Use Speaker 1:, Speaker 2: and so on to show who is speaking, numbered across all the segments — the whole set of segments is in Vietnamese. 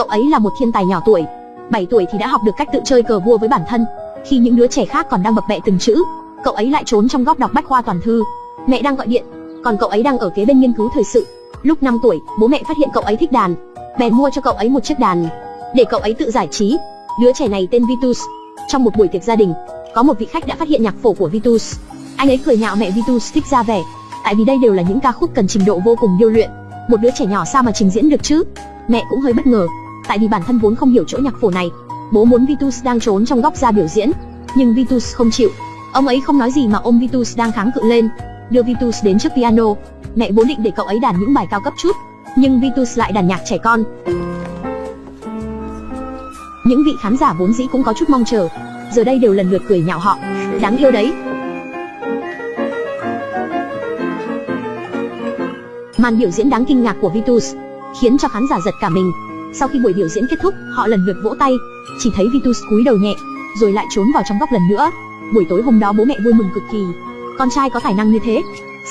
Speaker 1: Cậu ấy là một thiên tài nhỏ tuổi, 7 tuổi thì đã học được cách tự chơi cờ vua với bản thân. Khi những đứa trẻ khác còn đang bập bẹ từng chữ, cậu ấy lại trốn trong góc đọc bách khoa toàn thư. Mẹ đang gọi điện, còn cậu ấy đang ở kế bên nghiên cứu thời sự. Lúc 5 tuổi, bố mẹ phát hiện cậu ấy thích đàn, bèn mua cho cậu ấy một chiếc đàn để cậu ấy tự giải trí. Đứa trẻ này tên Vitus. Trong một buổi tiệc gia đình, có một vị khách đã phát hiện nhạc phổ của Vitus. Anh ấy cười nhạo mẹ Vitus thích ra vẻ, tại vì đây đều là những ca khúc cần trình độ vô cùng điêu luyện. Một đứa trẻ nhỏ sao mà trình diễn được chứ? Mẹ cũng hơi bất ngờ, tại vì bản thân vốn không hiểu chỗ nhạc phổ này. Bố muốn Vitus đang trốn trong góc ra biểu diễn, nhưng Vitus không chịu. Ông ấy không nói gì mà ôm Vitus đang kháng cự lên, đưa Vitus đến trước piano. Mẹ vốn định để cậu ấy đàn những bài cao cấp chút, nhưng Vitus lại đàn nhạc trẻ con. Những vị khán giả vốn dĩ cũng có chút mong chờ, giờ đây đều lần lượt cười nhạo họ. Đáng yêu đấy. Màn biểu diễn đáng kinh ngạc của Vitus khiến cho khán giả giật cả mình. Sau khi buổi biểu diễn kết thúc, họ lần lượt vỗ tay, chỉ thấy Vitus cúi đầu nhẹ, rồi lại trốn vào trong góc lần nữa. Buổi tối hôm đó bố mẹ vui mừng cực kỳ. Con trai có tài năng như thế,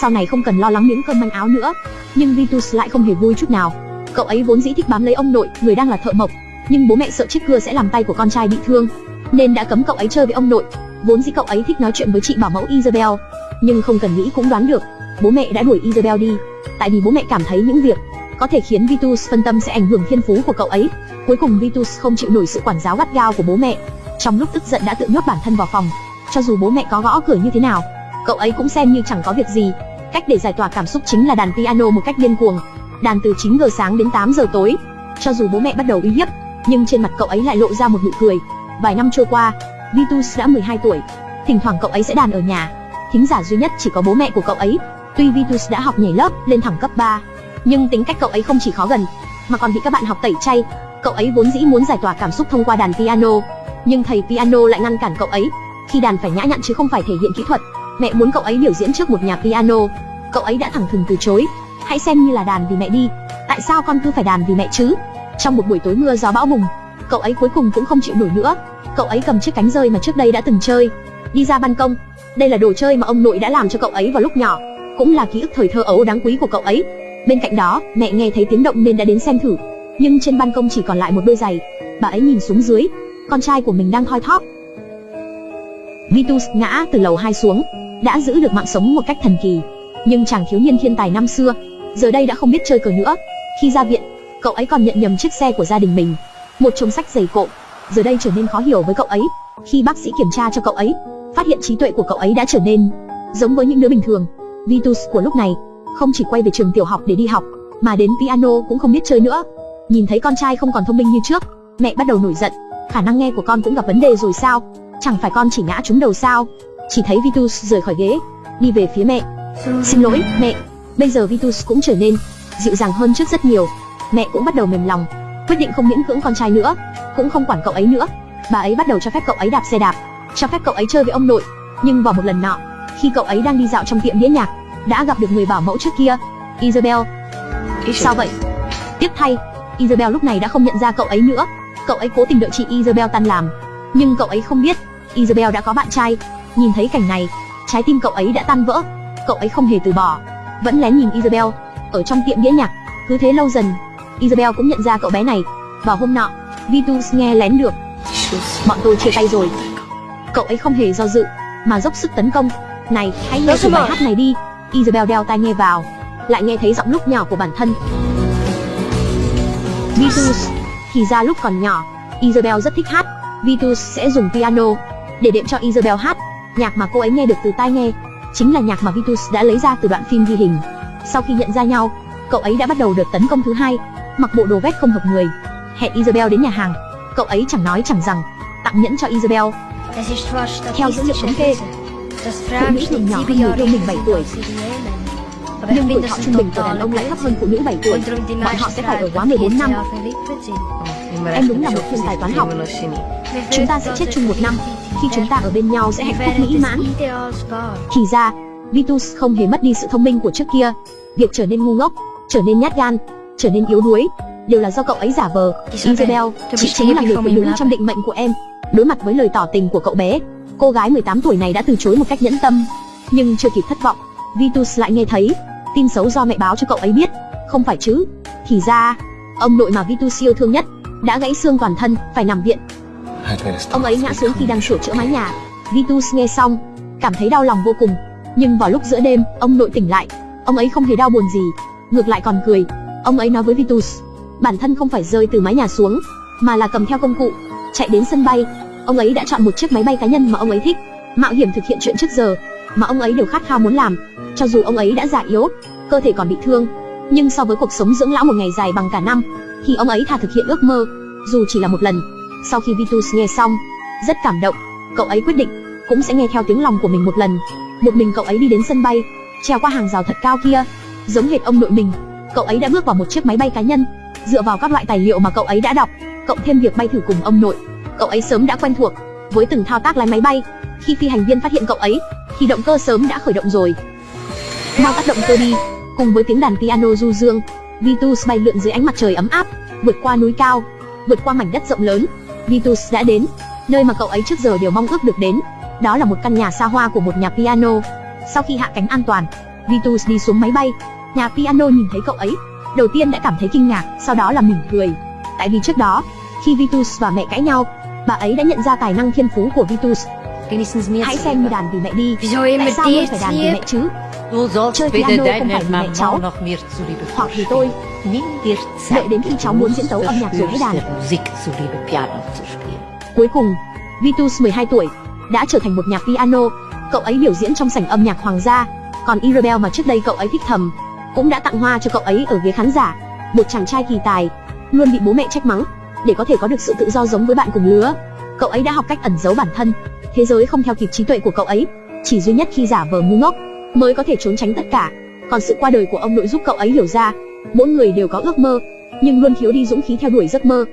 Speaker 1: sau này không cần lo lắng miếng cơm manh áo nữa. Nhưng Vitus lại không hề vui chút nào. Cậu ấy vốn dĩ thích bám lấy ông nội, người đang là thợ mộc, nhưng bố mẹ sợ chiếc cưa sẽ làm tay của con trai bị thương, nên đã cấm cậu ấy chơi với ông nội. Vốn dĩ cậu ấy thích nói chuyện với chị bảo mẫu Isabel, nhưng không cần nghĩ cũng đoán được, bố mẹ đã đuổi Isabel đi, tại vì bố mẹ cảm thấy những việc có thể khiến Vitus phân tâm sẽ ảnh hưởng thiên phú của cậu ấy. Cuối cùng Vitus không chịu nổi sự quản giáo gắt gao của bố mẹ, trong lúc tức giận đã tự nhốt bản thân vào phòng. Cho dù bố mẹ có gõ cửa như thế nào, cậu ấy cũng xem như chẳng có việc gì. Cách để giải tỏa cảm xúc chính là đàn piano một cách điên cuồng, đàn từ 9 giờ sáng đến 8 giờ tối. Cho dù bố mẹ bắt đầu uy hiếp, nhưng trên mặt cậu ấy lại lộ ra một nụ cười. Vài năm trôi qua, Vitus đã 12 tuổi. Thỉnh thoảng cậu ấy sẽ đàn ở nhà. Thính giả duy nhất chỉ có bố mẹ của cậu ấy. Tuy Vitus đã học nhảy lớp lên thẳng cấp 3, nhưng tính cách cậu ấy không chỉ khó gần, mà còn bị các bạn học tẩy chay. Cậu ấy vốn dĩ muốn giải tỏa cảm xúc thông qua đàn piano, nhưng thầy piano lại ngăn cản cậu ấy. Khi đàn phải nhã nhặn chứ không phải thể hiện kỹ thuật. Mẹ muốn cậu ấy biểu diễn trước một nhà piano, cậu ấy đã thẳng thừng từ chối. Hãy xem như là đàn vì mẹ đi. Tại sao con cứ phải đàn vì mẹ chứ? Trong một buổi tối mưa gió bão bùng, cậu ấy cuối cùng cũng không chịu nổi nữa. Cậu ấy cầm chiếc cánh rơi mà trước đây đã từng chơi, đi ra ban công. Đây là đồ chơi mà ông nội đã làm cho cậu ấy vào lúc nhỏ, cũng là ký ức thời thơ ấu đáng quý của cậu ấy. Bên cạnh đó, mẹ nghe thấy tiếng động nên đã đến xem thử. Nhưng trên ban công chỉ còn lại một đôi giày. Bà ấy nhìn xuống dưới, con trai của mình đang thoi thóp. Vitus ngã từ lầu 2 xuống, đã giữ được mạng sống một cách thần kỳ. Nhưng chàng thiếu niên thiên tài năm xưa, giờ đây đã không biết chơi cờ nữa. Khi ra viện, cậu ấy còn nhận nhầm chiếc xe của gia đình mình, một chồng sách dày cộm, giờ đây trở nên khó hiểu với cậu ấy. Khi bác sĩ kiểm tra cho cậu ấy, phát hiện trí tuệ của cậu ấy đã trở nên giống với những đứa bình thường. Vitus của lúc này không chỉ quay về trường tiểu học để đi học, mà đến piano cũng không biết chơi nữa. Nhìn thấy con trai không còn thông minh như trước, mẹ bắt đầu nổi giận. Khả năng nghe của con cũng gặp vấn đề rồi sao? Chẳng phải con chỉ ngã trúng đầu sao? Chỉ thấy Vitus rời khỏi ghế, đi về phía mẹ. Xin lỗi, mẹ. Bây giờ Vitus cũng trở nên dịu dàng hơn trước rất nhiều. Mẹ cũng bắt đầu mềm lòng, quyết định không miễn cưỡng con trai nữa, cũng không quản cậu ấy nữa. Bà ấy bắt đầu cho phép cậu ấy đạp xe đạp, cho phép cậu ấy chơi với ông nội. Nhưng vào một lần nọ, khi cậu ấy đang đi dạo trong tiệm đĩa nhạc, đã gặp được người bảo mẫu trước kia, Isabel. Sao vậy? Tiếc thay, Isabel lúc này đã không nhận ra cậu ấy nữa. Cậu ấy cố tình đợi chị Isabel tan làm, nhưng cậu ấy không biết, Isabel đã có bạn trai. Nhìn thấy cảnh này, trái tim cậu ấy đã tan vỡ. Cậu ấy không hề từ bỏ, vẫn lén nhìn Isabel ở trong tiệm đĩa nhạc. Cứ thế lâu dần, Isabel cũng nhận ra cậu bé này. Vào hôm nọ, Vitus nghe lén được. Bọn tôi chia tay rồi. Cậu ấy không hề do dự, mà dốc sức tấn công. Này, hãy nghe thử bài hát này đi. Isabel đeo tai nghe vào, lại nghe thấy giọng lúc nhỏ của bản thân. Vitus, thì ra lúc còn nhỏ, Isabel rất thích hát. Vitus sẽ dùng piano để đệm cho Isabel hát. Nhạc mà cô ấy nghe được từ tai nghe, chính là nhạc mà Vitus đã lấy ra từ đoạn phim ghi hình. Sau khi nhận ra nhau, cậu ấy đã bắt đầu đợt tấn công thứ hai, mặc bộ đồ vest không hợp người, hẹn Isabel đến nhà hàng. Cậu ấy chẳng nói chẳng rằng, tặng nhẫn cho Isabel. Theo dữ liệu thống kê, phụ nữ thường nhỏ hơn người yêu mình 7 tuổi. Nhưng tuổi thọ trung bình của đàn ông lại thấp hơn phụ nữ 7 tuổi. Bọn họ sẽ phải ở quá 14 năm. Em đúng là một thiên tài toán học. Chúng ta sẽ chết chung một năm. Khi chúng ta ở bên nhau sẽ hạnh phúc mỹ mãn. Thì ra, Vitus không hề mất đi sự thông minh của trước kia. Việc trở nên ngu ngốc, trở nên nhát gan, trở nên yếu đuối, đều là do cậu ấy giả vờ. Isabel, chị chính là người phụ nữ trong định mệnh của em. Đối mặt với lời tỏ tình của cậu bé, cô gái 18 tuổi này đã từ chối một cách nhẫn tâm. Nhưng chưa kịp thất vọng, Vitus lại nghe thấy tin xấu do mẹ báo cho cậu ấy biết. Không phải chứ? Thì ra, ông nội mà Vitus yêu thương nhất đã gãy xương toàn thân, phải nằm viện. Ông ấy ngã xuống khi đang sửa chữa mái nhà. Vitus nghe xong, cảm thấy đau lòng vô cùng. Nhưng vào lúc giữa đêm, ông nội tỉnh lại. Ông ấy không hề đau buồn gì, ngược lại còn cười. Ông ấy nói với Vitus, bản thân không phải rơi từ mái nhà xuống, mà là cầm theo công cụ, chạy đến sân bay. Ông ấy đã chọn một chiếc máy bay cá nhân mà ông ấy thích, mạo hiểm thực hiện chuyện trước giờ mà ông ấy đều khát khao muốn làm. Cho dù ông ấy đã già yếu, cơ thể còn bị thương, nhưng so với cuộc sống dưỡng lão một ngày dài bằng cả năm, thì ông ấy thà thực hiện ước mơ, dù chỉ là một lần. Sau khi Vitus nghe xong, rất cảm động, cậu ấy quyết định cũng sẽ nghe theo tiếng lòng của mình một lần. Một mình cậu ấy đi đến sân bay, trèo qua hàng rào thật cao kia, giống hệt ông nội mình. Cậu ấy đã bước vào một chiếc máy bay cá nhân, dựa vào các loại tài liệu mà cậu ấy đã đọc, cộng thêm việc bay thử cùng ông nội, cậu ấy sớm đã quen thuộc với từng thao tác lái máy bay. Khi phi hành viên phát hiện cậu ấy, thì động cơ sớm đã khởi động rồi. Mau tắt động cơ đi, cùng với tiếng đàn piano du dương, Vitus bay lượn dưới ánh mặt trời ấm áp, vượt qua núi cao, vượt qua mảnh đất rộng lớn. Vitus đã đến nơi mà cậu ấy trước giờ đều mong ước được đến. Đó là một căn nhà xa hoa của một nhà piano. Sau khi hạ cánh an toàn, Vitus đi xuống máy bay. Nhà piano nhìn thấy cậu ấy, đầu tiên đã cảm thấy kinh ngạc, sau đó là mỉm cười. Tại vì trước đó, khi Vitus và mẹ cãi nhau, bà ấy đã nhận ra tài năng thiên phú của Vitus. Hãy xem như đàn vì mẹ đi. Tại sao luôn phải đàn vì mẹ chứ? Chơi piano không phải vì mẹ cháu, hoặc vì tôi. Đợi đến khi cháu muốn diễn tấu âm nhạc rồi hãy đàn. Cuối cùng, Vitus 12 tuổi đã trở thành một nhạc piano. Cậu ấy biểu diễn trong sảnh âm nhạc hoàng gia. Còn Isabel mà trước đây cậu ấy thích thầm, cũng đã tặng hoa cho cậu ấy ở ghế khán giả. Một chàng trai kỳ tài, luôn bị bố mẹ trách mắng, để có thể có được sự tự do giống với bạn cùng lứa. Cậu ấy đã học cách ẩn giấu bản thân. Thế giới không theo kịp trí tuệ của cậu ấy, chỉ duy nhất khi giả vờ ngu ngốc mới có thể trốn tránh tất cả. Còn sự qua đời của ông nội giúp cậu ấy hiểu ra, mỗi người đều có ước mơ, nhưng luôn thiếu đi dũng khí theo đuổi giấc mơ.